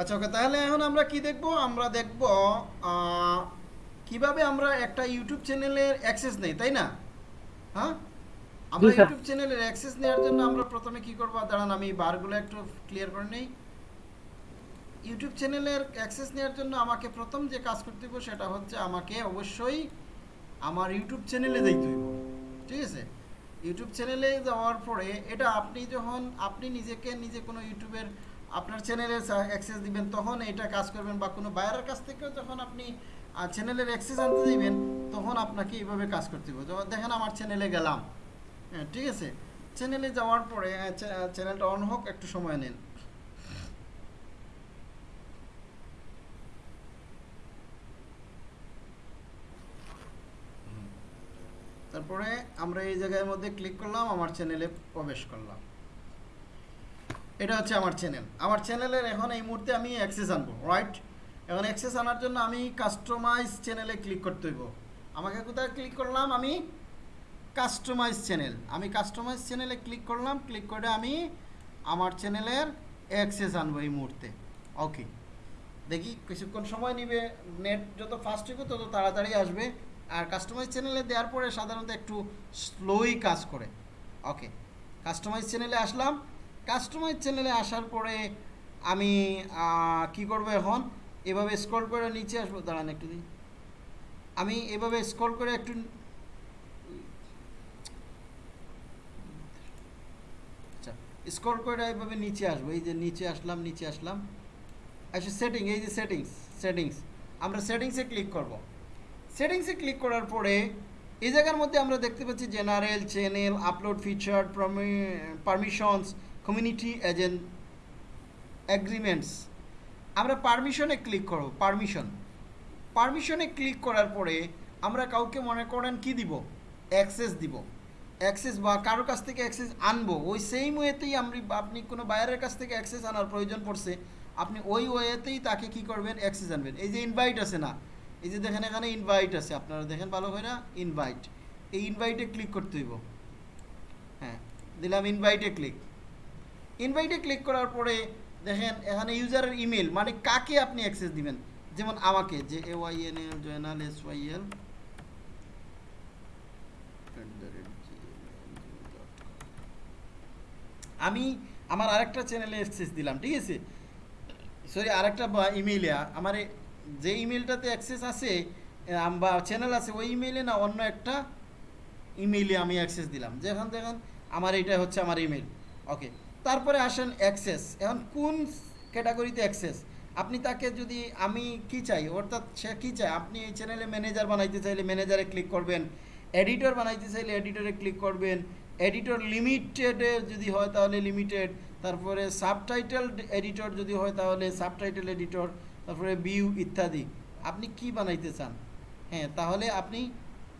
আচ্ছা ওকে তাহলে এখন আমরা কি দেখব? আমরা দেখব কীভাবে আমরা একটা ইউটিউব চ্যানেলের অ্যাক্সেস নেই তাই না? হ্যাঁ? আমরা ইউটিউব চ্যানেলের অ্যাক্সেস নেওয়ার জন্য আমরা প্রথমে কি করব? দাঁড়ান আমি বারগুলো একটু ক্লিয়ার করে নেই। ইউটিউব চ্যানেলের অ্যাক্সেস নেওয়ার জন্য আমাকে প্রথম যে কাজ করতে হবে সেটা হচ্ছে আমাকে অবশ্যই আমার ইউটিউব চ্যানেলে যাইতে হইব। ঠিক আছে? ইউটিউব চ্যানেলে যাওয়ার পরে এটা আপনি যখন আপনি নিজেকে নিজে কোনো ইউটিউবের আপনার চ্যানেলে অ্যাক্সেস দিবেন, তখন এটা কাজ করবেন বা কোনো বাইরের কাছ থেকেও যখন আপনি চ্যানেলের অ্যাক্সেস আনতে দিবেন, তখন আপনাকে এইভাবে কাজ করতে হবে যখন দেখেন আমার চ্যানেলে গেলাম। হ্যাঁ ঠিক আছে? চ্যানেলে যাওয়ার পরে চ্যানেলটা অন হোক, একটু সময় নেন। তারপরে আমরা এই জায়গার মধ্যে ক্লিক করলাম, আমার চ্যানেলে প্রবেশ করলাম। এটা হচ্ছে আমার চ্যানেল আমার চ্যানেলের এখন এই মুহূর্তে আমি অ্যাক্সেস আনব রাইট এখন অ্যাক্সেস আনার জন্য আমি কাস্টমাইজ চ্যানেলে ক্লিক করতে হইব। আমাকে কোথায় ক্লিক করলাম? আমি কাস্টমাইজ চ্যানেল আমি কাস্টমাইজ চ্যানেলে ক্লিক করলাম ক্লিক করে আমি আমার চ্যানেলের অ্যাক্সেস আনব এই মুহূর্তে। ওকে দেখি কিছুক্ষণ সময় নিবে নেট যত ফাস্ট হবে তত তাড়াতাড়ি আসবে। আর কাস্টমাইজ চ্যানেলে দেওয়ার পরে সাধারণত একটু স্লোই কাজ করে। ওকে কাস্টমাইজ চ্যানেলে আসলাম কাস্টমাইজ চ্যানেলে আসার পরে আমি কি করব এখন? এভাবে স্ক্রল করে নিচে আসব। দাঁড়ান একটু দিন আমি এভাবে স্ক্রল করে একটু আচ্ছা স্ক্রল করে এভাবে নিচে আসব। এই যে নিচে আসলাম নিচে আসলাম। আচ্ছা সেটিং এই যে সেটিংস সেটিংস আমরা সেটিংসে ক্লিক করব। সেটিংসে ক্লিক করার পরে এই জায়গার মধ্যে আমরা দেখতে পাচ্ছি general channel upload feature permissions community agent agreements আমরা পারমিশনে ক্লিক করব পারমিশন পারমিশনে ক্লিক করার পরে আমরা কাউকে মনে করেন কি দিব? অ্যাক্সেস দিব। অ্যাক্সেস বা কারোর কাছ থেকে অ্যাক্সেস আনব। ওই সেম ওয়েতেই আমি আপনি কোনো বাইরের কাছ থেকে অ্যাক্সেস আনার প্রয়োজন পড়ছে। আপনি ওই ওয়েতেই তাকে কি করবেন? অ্যাক্সেস আনবেন। এই যে ইনভাইট আছে না, এই যে দেখেন এখানে ইনভাইট আছে। আপনারা দেখেন ভালো হয় না? ইনভাইট এই ইনভাইটে ক্লিক করতে হইব। হ্যাঁ দিলাম ইনভাইটে ক্লিক ইনভাইটে ক্লিক করার পরে দেখেন এখানে ইউজারের ইমেল মানে কাকে আপনি অ্যাক্সেস দিবেন? যেমন আমাকে, যে A Y N L Joynal S Y L আমি আমার আরেকটা চ্যানেলে অ্যাক্সেস দিলাম, ঠিক আছে? সরি আরেকটা ইমেইলে আমার যে ইমেলটাতে অ্যাক্সেস আছে বা চ্যানেল আছে, ওই ইমেইলে না অন্য একটা ইমেইলে আমি অ্যাক্সেস দিলাম। যেখান দেখেন, আমার এইটা হচ্ছে আমার ইমেল ওকে তারপরে আসেন অ্যাক্সেস এখন কোন ক্যাটাগরিতে অ্যাক্সেস আপনি তাকে যদি আমি কি চাই অর্থাৎ সে কি চায়? আপনি এই চ্যানেলে ম্যানেজার বানাইতে চাইলে ম্যানেজারে ক্লিক করবেন। এডিটর বানাইতে চাইলে এডিটরে ক্লিক করবেন। এডিটর লিমিটেডে যদি হয় তাহলে লিমিটেড তারপরে সাবটাইটেল এডিটর যদি হয় তাহলে সাবটাইটেল এডিটর তারপরে ভিউ ইত্যাদি। আপনি কি বানাইতে চান? হ্যাঁ তাহলে আপনি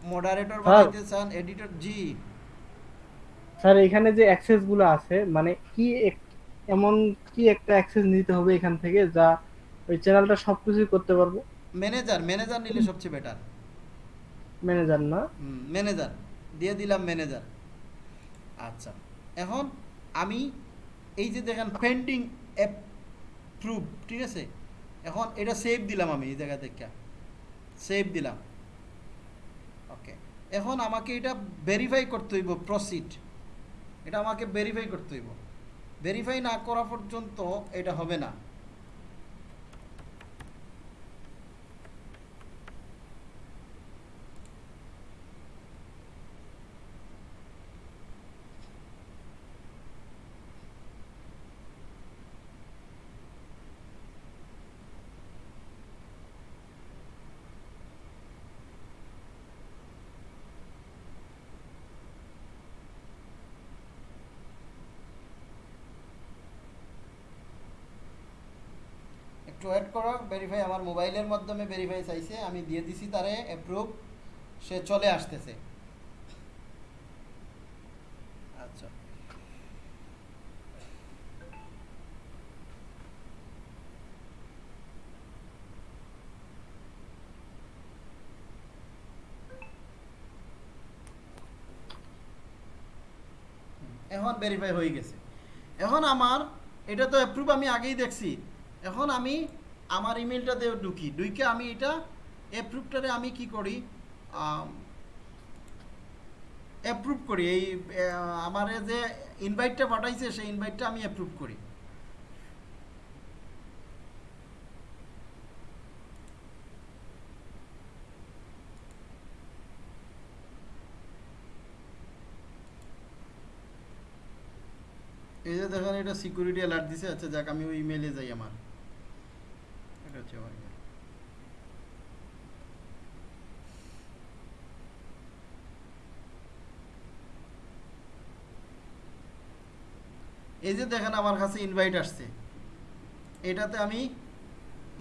মডারেটর বানাইতে চান এডিটর জি। স্যার এখানে যে অ্যাক্সেসগুলো আছে মানে কি এমন কি একটা অ্যাক্সেস নিতে হবে এখান থেকে যা ওই চ্যানেলটা সবকিছুই করতে পারব? ম্যানেজার ম্যানেজার নিলে সবচেয়ে বেটার ম্যানেজার না? ম্যানেজার দিয়ে দিলাম ম্যানেজার আচ্ছা এখন আমি এই যে দেখেন পেন্ডিং অ্যাপ্রুভ ঠিক আছে? এখন এটা সেভ দিলাম আমি এই জায়গা থেকে। সেভ দিলাম। ওকে এখন আমাকে এটা ভেরিফাই করতে হইব প্রসিড এটা আমাকে ভেরিফাই করতে হইব। ভেরিফাই না করা পর্যন্ত এটা হবে না। একটু ওয়েট করো ভেরিফাই আমার মোবাইলের মাধ্যমে ভেরিফাই চাইছে, আমি দিয়ে দিছি তারে অ্যাপ্রুভ সে চলে আসতেছে। আচ্ছা। এখন ভেরিফাই হয়ে গেছে। এখন আমার, এটা তো অ্যাপ্রুভ আমি আগেই দেখছি। এখন আমি আমার ইমেলটাতে ঢুকি। ঢুকে আমি এটা অ্যাপ্রুভটারে আমি কি করি? অ্যাপ্রুভ করি। এই আমার যে ইনভাইটটা পাঠাইছে, সেই ইনভাইটটা আমি অ্যাপ্রুভ করি। এই যে দেখেন, এটা সিকিউরিটি অ্যালার্ট দিছে। আচ্ছা যাক, আমি ওই ইমেলে যাই আমার। আমার এই যে দেখেন আমার কাছে ইনভাইট আসছে। এটাতে আমি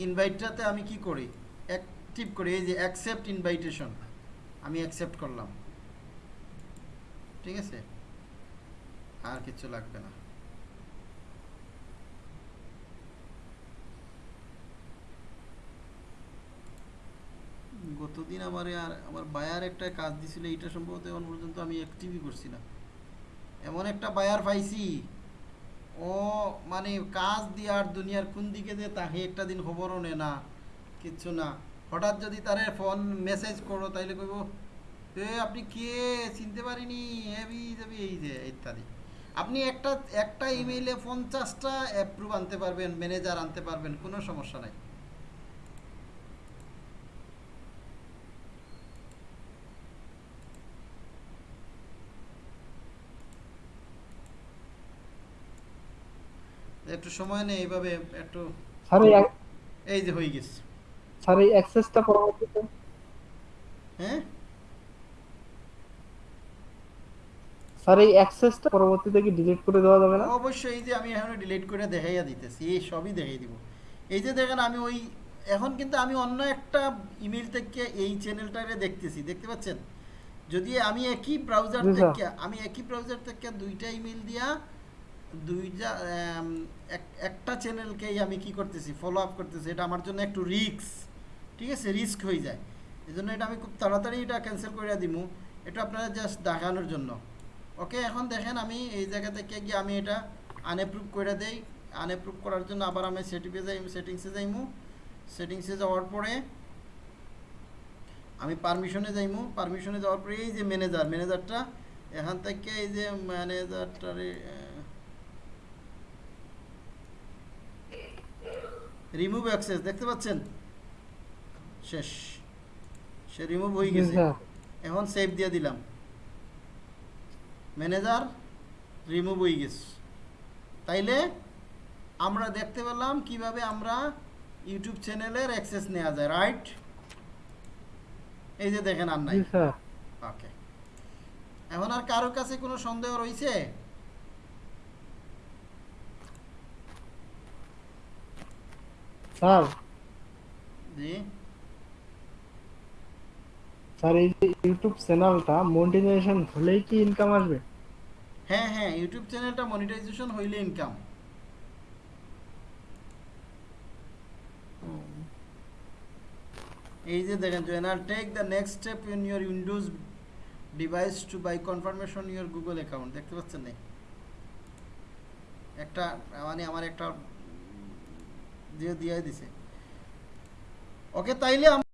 ইনভাইটটাতে আমি কি করি? অ্যাক্টিভ করি, এই যে অ্যাকসেপ্ট ইনভাইটেশন আমি অ্যাকসেপ্ট করলাম। ঠিক আছে? আর কিছু লাগবে না। গতদিন আমার আর, আমার বায়ার একটা কাজ দিছিল এটা সম্ভবত এখন পর্যন্ত আমি অ্যাক্টিভই করছি না। এমন একটা বায়ার পাইছি, ও মানে কাজ দিয়ে আর দুনিয়ার কোন দিকে যে তাহে একটা দিন খবরও নে না, কিচ্ছু না। হঠাৎ যদি তারে ফোন মেসেজ করো, তাইলে কইব, এ, আপনি কে? চিনতে পারিনি। হেবি যাবি এই যে, ইত্যাদি। আপনি একটা একটা ইমেইলে পঞ্চাশটা অ্যাপ্রুভ আনতে পারবেন ম্যানেজার আনতে পারবেন, কোনো সমস্যা নাই। একটু সময় নেই এইভাবে একটু স্যার এই যে হয়ে গেছে। স্যার এই অ্যাক্সেসটা পরবর্তীতে হ্যাঁ? স্যার এই অ্যাক্সেসটা পরবর্তীতে কি ডিলিট করে দেওয়া যাবে না? অবশ্যই এই যে আমি এখন ডিলিট করে দেখাইয়া দিতেছি এই সবই দেখাই দিব। এই যে দেখেন আমি ওই এখন কিন্তু আমি অন্য একটা ইমেল থেকে এই চ্যানেলটারে দেখতেছি দেখতে পাচ্ছেন? যদি আমি একই ব্রাউজার থেকে আমি একই ব্রাউজার থেকে দুইটা ইমেল দিয়া দুইটা এক- একটা চ্যানেলকেই আমি কি করতেছি ফলো আপ করতেছি, এটা আমার জন্য একটু রিস্ক ঠিক আছে? রিস্ক হয়ে যায়। এই জন্য এটা আমি খুব তাড়াতাড়ি এটা ক্যান্সেল করে দিমু। এটা আপনারা জাস্ট দেখানোর জন্য। ওকে এখন দেখেন আমি এই জায়গা থেকে গিয়ে আমি এটা আনএপ্রুভ করে দেই। আনএপ্রুভ করার জন্য আবার আমি সেটিংসে যাই সেটিংসে যাইমু। সেটিংসে যাওয়ার পরে আমি পারমিশনে যাইমু। পারমিশনে যাওয়ার পরে এই যে ম্যানেজার ম্যানেজারটা এখান থেকে এই যে ম্যানেজারটারে রিমুভ অ্যাক্সেস দেখতে পাচ্ছেন? শেষ। সে রিমুভ হয়ে গেছে। এখন সেভ দিয়ে দিলাম। ম্যানেজার রিমুভ হয়ে গেছে। তাইলে আমরা দেখতে পেলাম কীভাবে আমরা ইউটিউব চ্যানেলের অ্যাক্সেস নেওয়া যায় রাইট এই যে দেখেন আর নাই। ওকে এখন আর কারোর কাছে কোনো সন্দেহ রয়েছে? স্যার। জি। স্যার এই যে ইউটিউব চ্যানেলটা মনিটাইজেশন হলেই কি ইনকাম আসবে? হ্যাঁ হ্যাঁ ইউটিউব চ্যানেলটা মনিটাইজেশন হইলে ইনকাম এই যে দেখেন জেনার take the next step in your Windows device to by confirmation your Google account দেখতে পাচ্ছেন না? একটা মানে আমার একটা দিয়ে দিয়ে দিছে। ওকে তাইলে